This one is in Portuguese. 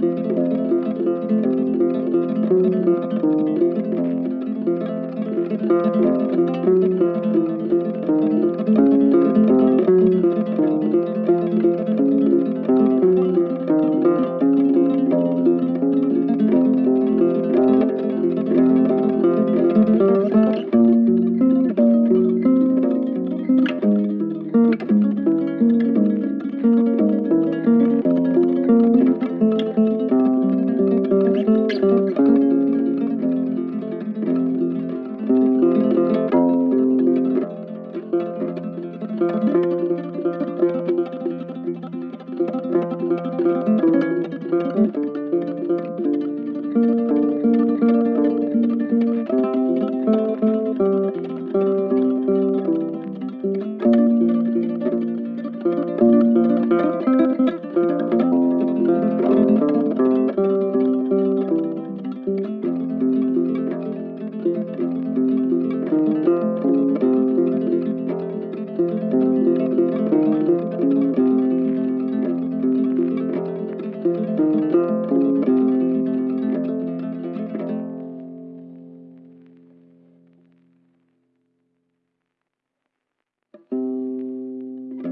Música